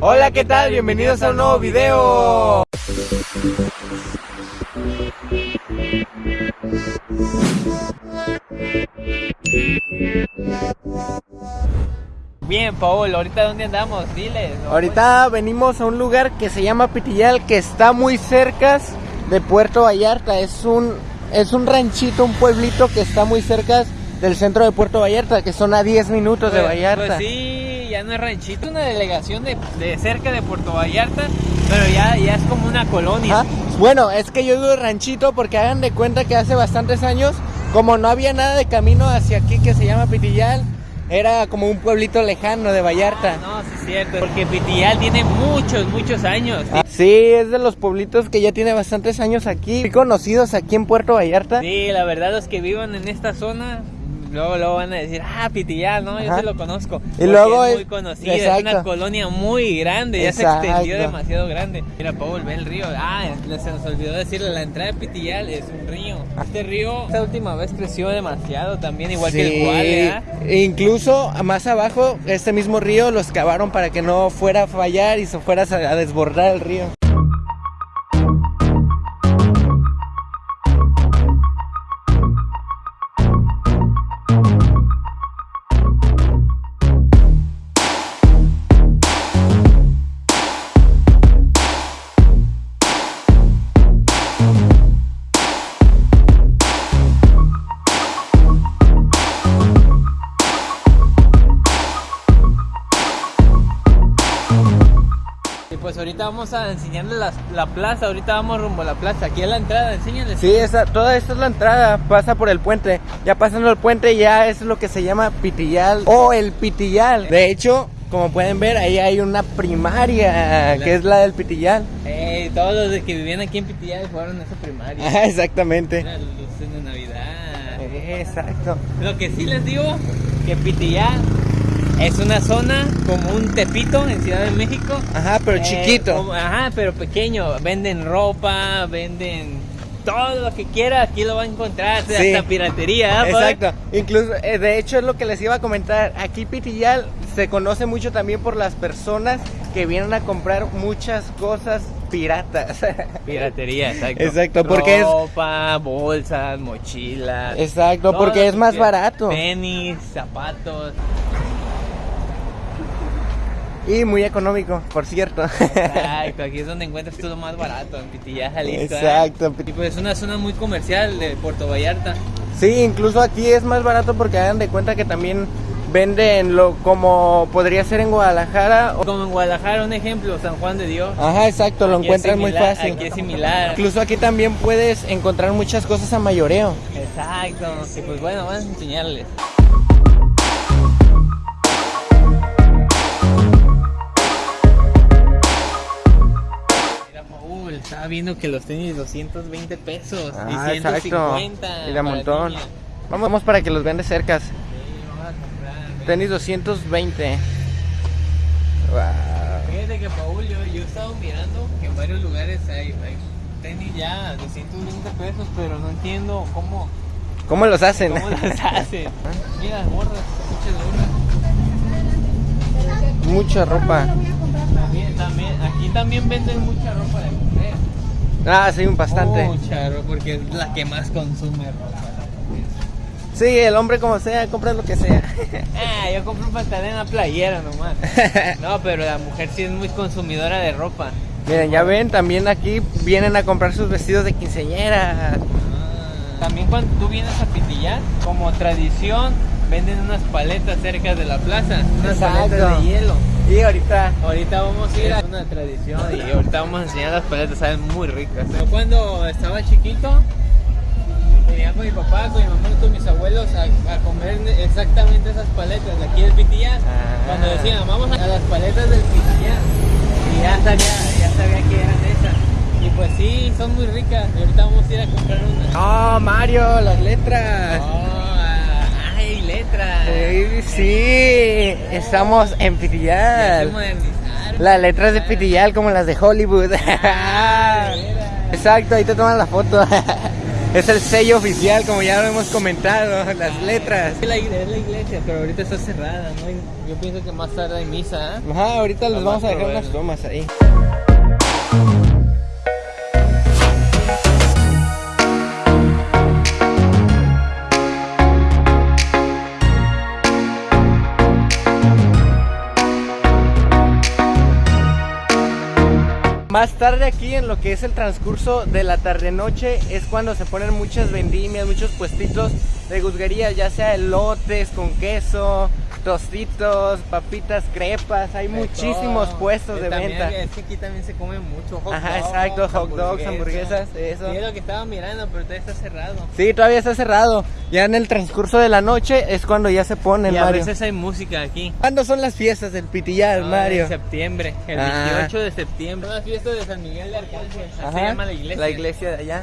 Hola, ¿qué tal? Bienvenidos a un nuevo video. Bien, Paul, ¿ahorita dónde andamos? Diles. ¿no? Ahorita venimos a un lugar que se llama Pitillal, que está muy cerca de Puerto Vallarta. Es un, es un ranchito, un pueblito que está muy cerca del centro de Puerto Vallarta, que son a 10 minutos de Pues- Vallarta. Pues sí, ya no es ranchito, una delegación de, de cerca de Puerto Vallarta, pero ya, ya es como una colonia. Bueno, es que yo digo ranchito porque hagan de cuenta que hace bastantes años, como no había nada de camino hacia aquí que se llama Pitillal, era como un pueblito lejano de Vallarta. No, sí es cierto, porque Pitillal tiene muchos, muchos años. Ah, Sí, es de los pueblitos que ya tiene bastantes años aquí, conocidos aquí en Puerto Vallarta. Sí, la verdad los que vivan en esta zona, luego, luego van a decir, ah, Pitillal, ¿no? Yo sí lo conozco. Y luego es muy conocida, es una colonia muy grande, ya se extendió demasiado grande. Mira, Paul, ve el río. Ah, se nos olvidó decirle, la entrada de Pitillal es un río. Este río, esta última vez creció demasiado también, igual que el cual, e incluso más abajo, este mismo río lo excavaron para que no fuera a fallar y se fuera a desbordar el río. Ahorita vamos a enseñarles la, la plaza, ahorita vamos rumbo a la plaza, aquí es la entrada, enséñales. Sí, esa, toda esta es la entrada, pasa por el puente. Ya pasando el puente ya es lo que se llama Pitillal o el Pitillal. De hecho, como pueden ver, ahí hay una primaria que es la del Pitillal. Eh, todos los que vivían aquí en Pitillal fueron a esa primaria. Ah, exactamente. Las luces de Navidad. Exacto. Lo que sí les digo, que Pitillal es una zona como un Tepito en Ciudad de México. Ajá, pero Eh, chiquito. como- ajá, pero pequeño. Venden ropa, venden todo lo que quiera, aquí lo va a encontrar. Sí. Hasta piratería. ¿eh? Exacto, incluso eh, de hecho es lo que les iba a comentar. Aquí Pitillal se conoce mucho también por las personas que vienen a comprar muchas cosas piratas. Piratería, exacto. Exacto, porque es- Ropa, bolsas, mochilas. Exacto, porque es más barato Tenis, zapatos. Y muy económico, por cierto. Exacto, aquí es donde encuentras todo más barato, en Pitillal, Jalisco. ¿eh? Exacto. Y pues es una zona muy comercial de Puerto Vallarta. Sí, incluso aquí es más barato porque hagan de cuenta que también venden lo como podría ser en Guadalajara. o- Como en Guadalajara, un ejemplo, San Juan de Dios. Ajá, exacto, lo Aquí es encuentras muy similar, fácil. Aquí es similar. Incluso aquí también puedes encontrar muchas cosas a mayoreo. Exacto. Y pues bueno, vamos a enseñarles. Estaba viendo que los tenis 220 pesos Ah, y exacto. 150. Y de para montón. niña. Vamos, para que los vean de cerca. Sí, vamos a comprar. Tenis 220. Wow. Fíjate que Paul, yo, yo he estado mirando que en varios lugares hay, hay tenis ya de 120 pesos, pero no entiendo cómo, ¿Cómo los hacen? cómo las hacen. Mira, gorras, muchas gorras. Mucha ropa. También, también, aquí también venden mucha ropa de. Ah, sí, bastante. Mucha ropa, porque es la que más consume ropa. Sí, el hombre como sea, compra lo que sea. Ah, yo compro un pantalón en la playera nomás. No, pero la mujer sí es muy consumidora de ropa. Miren, ya ven, también aquí vienen a comprar sus vestidos de quinceañera. También cuando tú vienes a Pitillán, como tradición, venden unas paletas cerca de la plaza, unas Exacto. paletas de hielo. Y ahorita, Ahorita vamos a ir a una tradición y ahorita vamos a enseñar las paletas, saben muy ricas. Yo cuando estaba chiquito, venía con mi papá, con mi mamá y con mis abuelos a, a comer exactamente esas paletas de aquí del Pitillán. Ah. Cuando decían, vamos a las paletas del Pitillán. Y ya sabía, ya sabía que eran esas. Y pues sí, son muy ricas. Y ahorita vamos a ir a comprar una. ¡Oh, Mario! Las letras. Oh, ¡Ay, letras! Sí, sí, estamos en Pitillal. Las letras de Pitillal como las de Hollywood. Ah. Exacto, ahí te toman la foto. Es el sello oficial, como ya lo hemos comentado, las letras. Es la, es la iglesia, pero ahorita está cerrada, Yo pienso que más tarde hay misa, ¿eh? Ajá, ahorita les vamos a dejar unas tomas ahí. Más tarde aquí en lo que es el transcurso de la tarde-noche es cuando se ponen muchas vendimias, muchos puestitos de guzguerías, ya sea elotes con queso, tostitos, papitas, crepas, hay muchísimos puestos de también- venta. Es que aquí también se come mucho hot Ajá, dogs, exacto, hot dogs, hamburguesas, eso. Sí, es lo que estaba mirando, pero todavía está cerrado. Sí, todavía está cerrado. Ya en el transcurso de la noche es cuando ya se ponen, y a Mario. veces hay música aquí. ¿Cuándo son las fiestas del Pitillal, Ah, Mario? En septiembre, el Ah. 28 de septiembre. Son las fiestas de San Miguel de Arcángel. Se llama la iglesia. La iglesia de allá.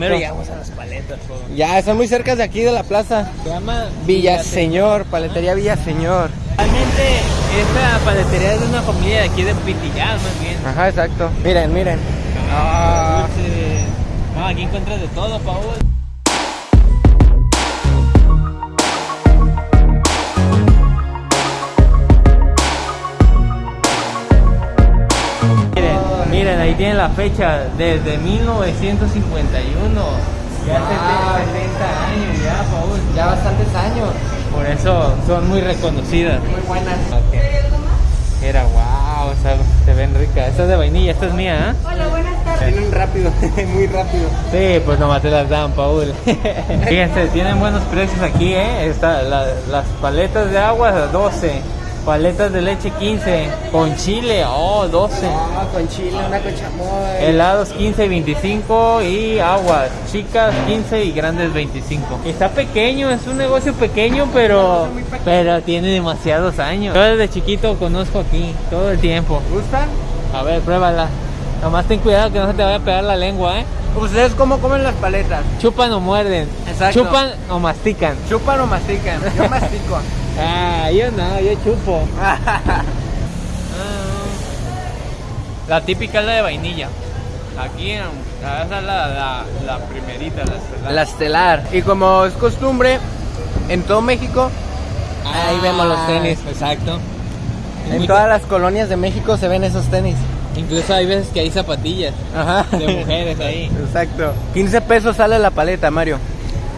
Mero llegamos a las paletas. Ya, están muy cerca de aquí de la plaza. Se llama Villaseñor, paletería Villaseñor. Realmente esta paletería es de una familia de aquí de Pitillal, más bien. Ajá, exacto. Miren, miren. Ah. No, aquí encuentras de todo, Paul. Tienen la fecha desde 1951. Ya hace Wow. 70 años ya, Paul. Ya bastantes años. Por eso son muy reconocidas. Muy buenas. Era wow, o sea, se ven ricas. Esta es de vainilla, esta es mía, ¿eh? Hola, buenas tardes. Tienen rápido, muy rápido. Sí, pues nomás te las dan, Paul. Fíjense, tienen buenos precios aquí, ¿eh? Está, la- las paletas de agua, 12. Paletas de leche, 15. Con chile, oh, 12. Ah, con chile, una con chamoy. Helados 15 y 25 y aguas chicas 15 y grandes 25. Está pequeño, es un negocio pequeño, pero pero tiene demasiados años. Yo desde chiquito conozco aquí todo el tiempo. ¿Gustan? A ver, pruébala. Nomás ten cuidado que no se te vaya a pegar la lengua, ¿eh? ¿Ustedes cómo comen las paletas? Chupan o muerden. Exacto. Chupan o mastican. ¿Chupan o mastican? Yo mastico. Ah, yo no, yo chupo. Ah. La típica es la de vainilla. Aquí, esa es la, la, la primerita, la estelar. La estelar. Y como es costumbre, en todo México, ahí vemos los tenis. Exacto. Es En muy- todas las colonias de México se ven esos tenis. Incluso hay veces que hay zapatillas Ajá. de mujeres ahí. Exacto. 15 pesos sale la paleta, Mario.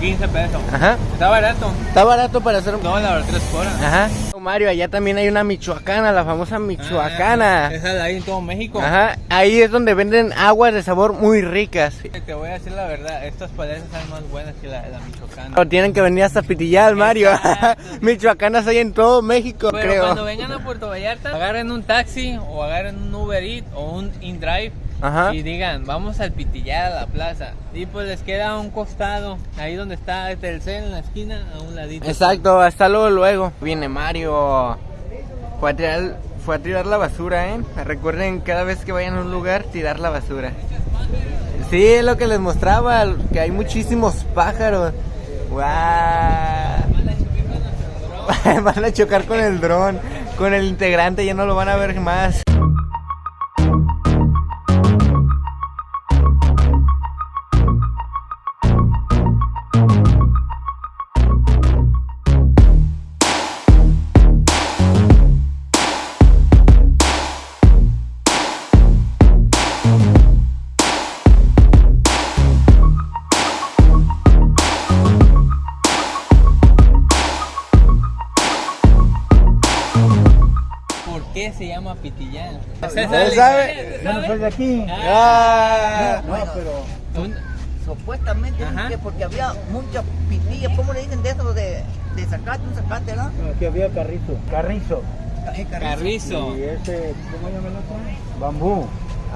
15 pesos. Ajá. Está barato. Está barato para hacer un... No, la verdad, 3 por hora. Ajá. Mario, allá también hay una michoacana, la famosa michoacana. Ah, esa la hay en todo México. Ajá. Ahí es donde venden aguas de sabor muy ricas. Te voy a decir la verdad, estas paletas son más buenas que la, la michoacana. O tienen que venir hasta Pitillal, Mario. Michoacanas hay en todo México, Pero creo. cuando vengan a Puerto Vallarta, agarren un taxi o agarren un Uber Eats o un InDrive Ajá. y digan, vamos al Pitillar a la plaza. Y pues les queda a un costado, ahí donde está Telcel en la esquina, a un ladito. Exacto, hasta luego, luego. Viene Mario. Fue a tirar, fue a tirar la basura, ¿eh? Recuerden cada vez que vayan a un lugar, tirar la basura. Sí, es lo que les mostraba, que hay muchísimos pájaros. ¡Guau! Van a chocar con el dron, con el integrante, ya no lo van a ver más. Llama Pitillar? ¿Usted sabe? Yo no soy de aquí. Ah, No, pero Un- Supuestamente porque había muchas pitillas, ¿cómo le dicen de eso? De, de sacate, un sacate, ¿no? aquí había carrizo. Carrizo. Carrizo. Carrizo. Y ese, ¿cómo llama el otro? Bambú.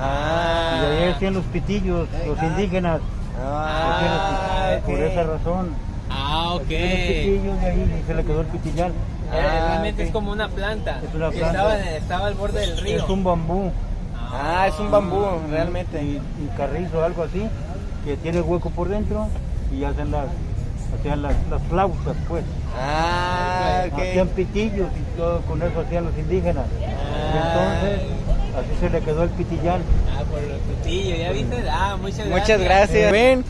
ah, Y ahí hacían los pitillos, los indígenas. ah, los pitillos. Por ok. esa razón. Ah, ok. Hacían los pitillos de ahí y se le quedó el pitillar. Eh, Ah, Realmente es como una planta. Es una que planta. Estaba, al borde del río. Es un bambú. Ah, Ah, es un bambú, realmente. Y, y carrizo, algo así, que tiene hueco por dentro y hacen las, hacían las, las flautas, pues. Ah, Hacían ok. pitillos y todo con eso hacían los indígenas. Y entonces, así se le quedó el pitillal. Ah, por el pitillo, ¿ya viste? Ah, muchas gracias. Muchas gracias. Ven,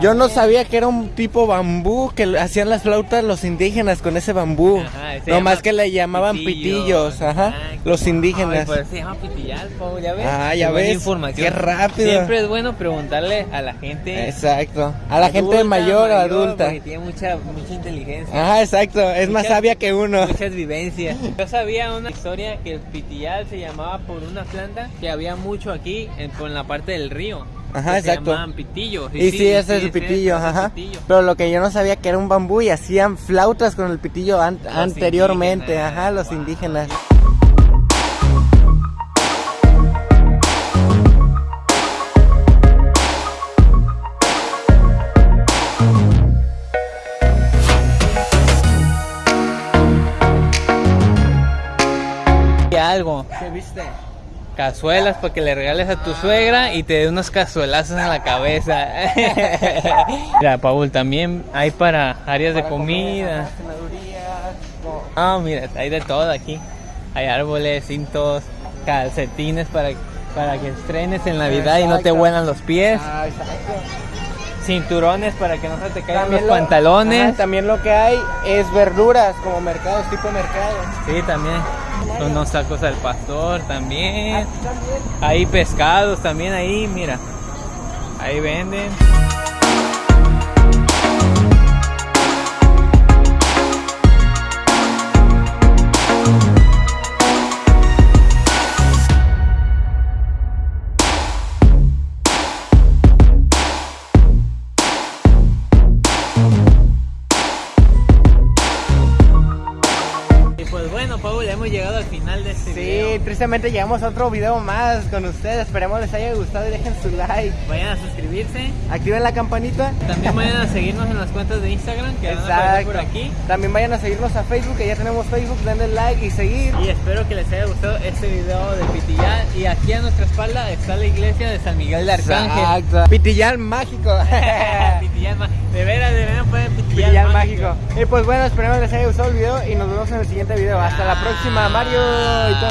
yo no sabía que era un tipo bambú, que hacían las flautas los indígenas con ese bambú. Ajá, No más que le llamaban pitillo. pitillos, ajá, Ah, los Ay, indígenas. por eso se llama pitillal, Pau, ¿ya ves? Ah, ya Qué ves. información. Qué rápido. Siempre es bueno preguntarle a la gente. Exacto. A la gente mayor o adulta. Porque tiene mucha, mucha inteligencia. Ajá, exacto. Es más sabia que uno. Muchas vivencias. Yo sabía una historia que el pitillal se llamaba por una planta que había mucho aquí en, en la parte del río. Ajá, que exacto. Se llamaban pitillos. Y sí, ese es el pitillo, ese ajá. pitillo. Pero lo que yo no sabía que era un bambú y hacían flautas con el pitillo an- anteriormente, indígenas. ajá, los Wow. indígenas. Y algo. ¿Qué viste? Cazuelas para que le regales a tu suegra y te dé unos cazuelazos en la cabeza. Mira, Paul, también hay para áreas de comida. Ah, mira, hay de todo aquí. Hay árboles, cintos, calcetines para, para que estrenes en Navidad y no te huelan los pies. Ah, exacto. Cinturones para que no se te caigan los lo- pantalones. ajá, también lo que hay es verduras, como mercados, tipo mercado. Sí, también. Unos tacos al pastor también. Hay pescados también ahí, mira. Ahí venden. Hemos llegado al final de este Sí, video. tristemente llegamos a otro video más con ustedes. Esperemos les haya gustado y dejen su like. Vayan a suscribirse. Activen la campanita. También vayan a seguirnos en las cuentas de Instagram que van a aparecer Exacto. por aquí. También vayan a seguirnos a Facebook, que ya tenemos Facebook. Denle like y seguir. Y espero que les haya gustado este video de Pitillal. Y aquí a nuestra espalda está la iglesia de San Miguel de Arcángel. Exacto. Pitillal mágico. Pitillal ma- de veras, de veras pueden Pitillal, Pitillal mágico. Y pues bueno, esperemos les haya gustado el video y nos vemos en el siguiente video. Hasta la próxima, Mario. y todo.